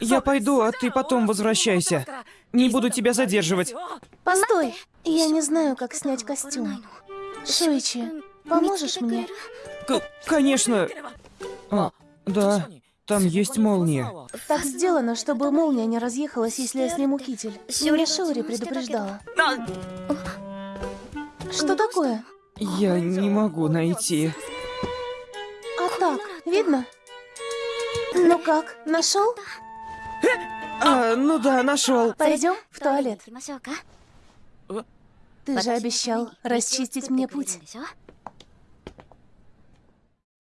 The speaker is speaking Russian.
Я пойду, а ты потом возвращайся. Не буду тебя задерживать. Постой, я не знаю, как снять костюм. Шуичи, поможешь мне? К- конечно. А, да, там есть молния. Так сделано, чтобы молния не разъехалась, если я сниму китель. Меня Шиори предупреждала. Что такое? Я не могу найти. А так, видно? Ну как, нашел? А, ну да, нашел. Пойдем в туалет. Ты же обещал расчистить мне путь.